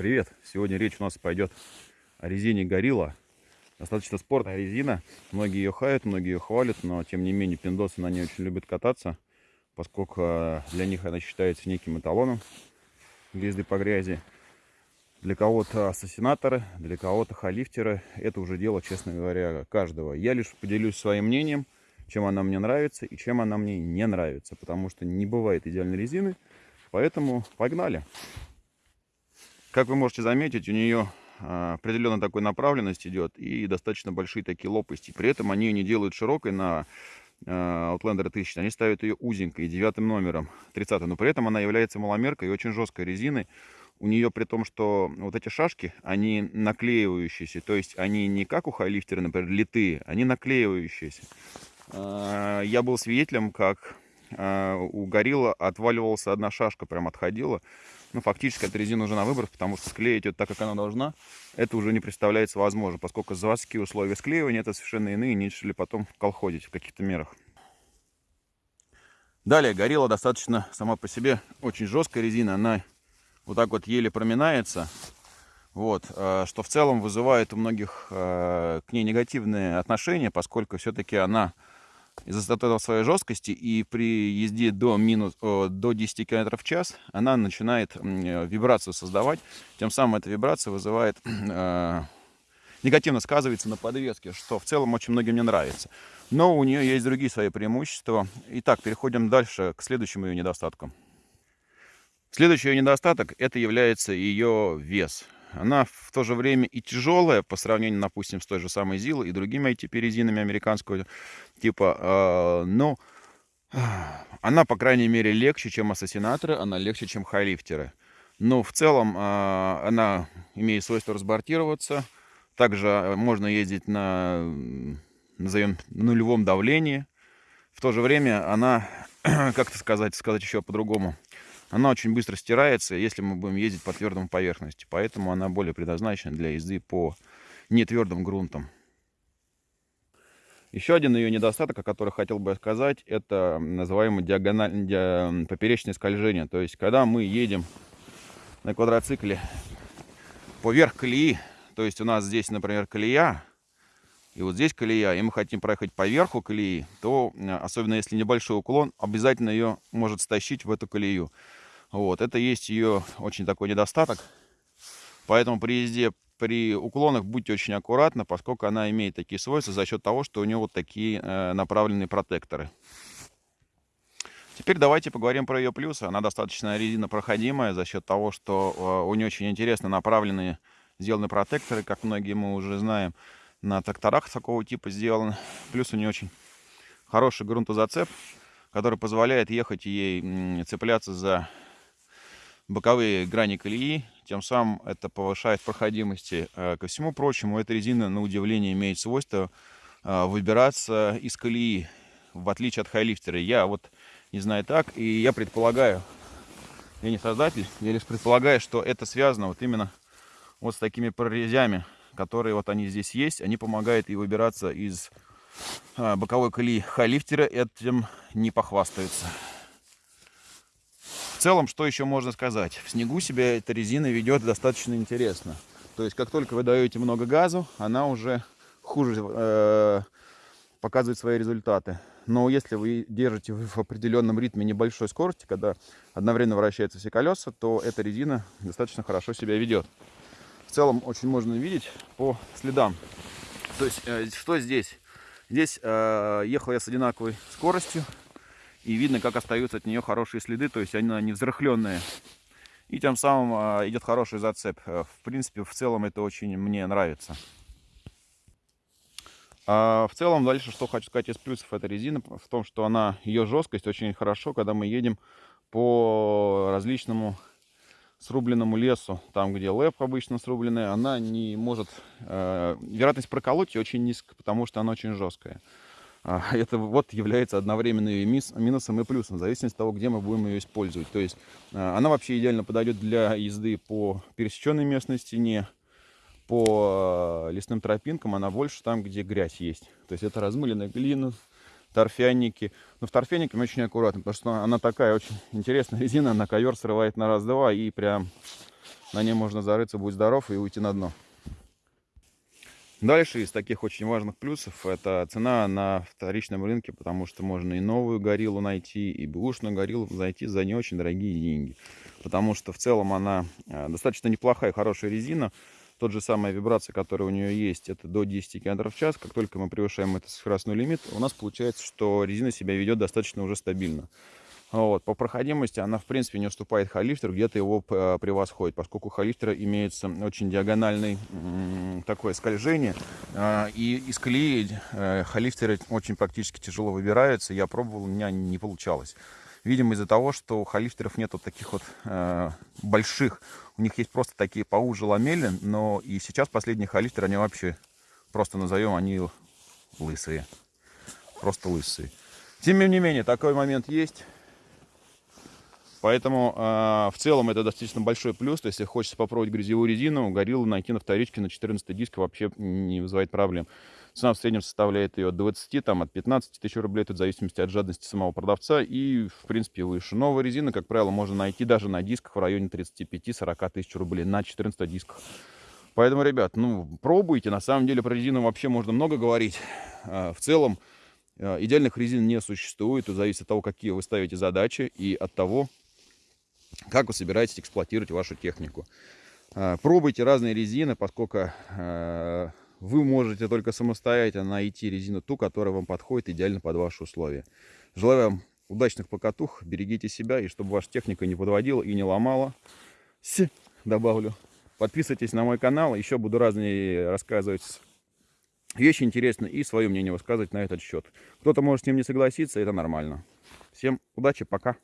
привет! Сегодня речь у нас пойдет о резине Горилла. Достаточно спортная резина. Многие ее хают, многие ее хвалят, но тем не менее пиндосы на ней очень любят кататься, поскольку э, для них она считается неким эталоном для езды по грязи. Для кого-то ассасинаторы, для кого-то халифтеры. Это уже дело, честно говоря, каждого. Я лишь поделюсь своим мнением, чем она мне нравится и чем она мне не нравится. Потому что не бывает идеальной резины. Поэтому погнали! Как вы можете заметить, у нее а, определенно такой направленность идет и достаточно большие такие лопасти. При этом они ее не делают широкой на а, Outlander 1000, они ставят ее узенькой, девятым номером, 30 но при этом она является маломеркой и очень жесткой резиной. У нее при том, что вот эти шашки, они наклеивающиеся, то есть они не как у хайлифтера, например, литые, они наклеивающиеся. А, я был свидетелем, как у горилла отваливалась одна шашка, прям отходила. Ну, фактически эта резина уже на выбор, потому что склеить ее так, как она должна, это уже не представляется возможным, поскольку заводские условия склеивания это совершенно иные, нежели потом колходить в каких-то мерах. Далее, горилла достаточно сама по себе очень жесткая резина, она вот так вот еле проминается, вот, э, что в целом вызывает у многих э, к ней негативные отношения, поскольку все-таки она из-за этого своей жесткости и при езде до, минус, до 10 км в час она начинает э, вибрацию создавать. Тем самым эта вибрация вызывает, э, негативно сказывается на подвеске, что в целом очень многим не нравится. Но у нее есть другие свои преимущества. Итак, переходим дальше к следующему ее недостатку. Следующий ее недостаток это является ее вес. Она в то же время и тяжелая по сравнению, допустим, с той же самой Зилой и другими ATP-резинами американского типа. Э, но она, по крайней мере, легче, чем ассасинаторы, она легче, чем хайлифтеры. Но в целом э, она имеет свойство разбортироваться. Также можно ездить на, назовем, нулевом давлении. В то же время она, как-то сказать, сказать еще по-другому, она очень быстро стирается, если мы будем ездить по твердым поверхности. Поэтому она более предназначена для езды по нетвердым грунтам. Еще один ее недостаток, о котором хотел бы сказать, это называемое диагональ... ди... поперечное скольжение. То есть, когда мы едем на квадроцикле поверх колеи, то есть у нас здесь, например, колея, и вот здесь колея, и мы хотим проехать по верху колеи, то, особенно если небольшой уклон, обязательно ее может стащить в эту колею. Вот, это есть ее очень такой недостаток. Поэтому при езде при уклонах будьте очень аккуратны, поскольку она имеет такие свойства за счет того, что у нее вот такие э, направленные протекторы. Теперь давайте поговорим про ее плюсы. Она достаточно резина проходимая за счет того, что э, у нее очень интересно направленные сделаны протекторы, как многие мы уже знаем. На тракторах такого типа сделаны. Плюс у нее очень хороший грунтозацеп, который позволяет ехать ей цепляться за боковые грани колеи, тем самым это повышает проходимости. Э, ко всему прочему, эта резина, на удивление, имеет свойство э, выбираться из колеи, в отличие от хайлифтера. Я вот не знаю так, и я предполагаю, я не создатель, я лишь предполагаю, что это связано вот именно вот с такими прорезями, которые вот они здесь есть, они помогают и выбираться из э, боковой колеи хайлифтера, этим не похвастаются. Целом, что еще можно сказать? В снегу себя эта резина ведет достаточно интересно. То есть, как только вы даете много газу, она уже хуже э, показывает свои результаты. Но если вы держите в определенном ритме небольшой скорости, когда одновременно вращаются все колеса, то эта резина достаточно хорошо себя ведет. В целом, очень можно видеть по следам. То есть, э, что здесь? Здесь э, ехал я с одинаковой скоростью, и видно, как остаются от нее хорошие следы, то есть она не взрыхленная. И тем самым а, идет хороший зацеп. Э, в принципе, в целом это очень мне нравится. А в целом, дальше, что хочу сказать из плюсов этой резины, в том, что она, ее жесткость очень хорошо, когда мы едем по различному срубленному лесу, там, где лэп обычно срубленный, она не может... Э, вероятность проколоть ее очень низкая, потому что она очень жесткая. А, это вот является одновременно и минусом и плюсом, в зависимости от того, где мы будем ее использовать. То есть а, она вообще идеально подойдет для езды по пересеченной местности, не по а, лесным тропинкам, она больше там, где грязь есть. То есть это размыленная глина, торфяники. Но в торфянике мы очень аккуратно, потому что она такая очень интересная резина, она ковер срывает на раз-два и прям на ней можно зарыться, будь здоров и уйти на дно. Дальше из таких очень важных плюсов это цена на вторичном рынке, потому что можно и новую гориллу найти, и бэушную гориллу найти за не очень дорогие деньги. Потому что в целом она э, достаточно неплохая, хорошая резина. Тот же самая вибрация, которая у нее есть, это до 10 км в час. Как только мы превышаем этот скоростной лимит, у нас получается, что резина себя ведет достаточно уже стабильно. Вот. По проходимости она, в принципе, не уступает халифтеру, где-то его э, превосходит, поскольку у халифтера имеется очень диагональный такое скольжение. А, и из колеи э, халифтеры очень практически тяжело выбираются. Я пробовал, у меня не получалось. Видимо, из-за того, что у халифтеров нет вот таких вот э, больших, у них есть просто такие поуже ламели, но и сейчас последние халифтеры, они вообще, просто назовем, они лысые. Просто лысые. Тем не менее, такой момент есть. Поэтому э, в целом это достаточно большой плюс. То есть, если хочется попробовать грязевую резину, гориллу найти на вторичке на 14 диск вообще не вызывает проблем. Цена в среднем составляет ее от 20, там, от 15 тысяч рублей, тут в зависимости от жадности самого продавца и, в принципе, выше. Новая резина, как правило, можно найти даже на дисках в районе 35-40 тысяч рублей на 14 дисках. Поэтому, ребят, ну, пробуйте. На самом деле про резину вообще можно много говорить. А, в целом, а, идеальных резин не существует. Это зависит от того, какие вы ставите задачи и от того, как вы собираетесь эксплуатировать вашу технику. А, пробуйте разные резины, поскольку а, вы можете только самостоятельно найти резину ту, которая вам подходит идеально под ваши условия. Желаю вам удачных покатух, берегите себя, и чтобы ваша техника не подводила и не ломала. С, добавлю. Подписывайтесь на мой канал, еще буду разные рассказывать вещи интересные и свое мнение высказывать на этот счет. Кто-то может с ним не согласиться, это нормально. Всем удачи, пока.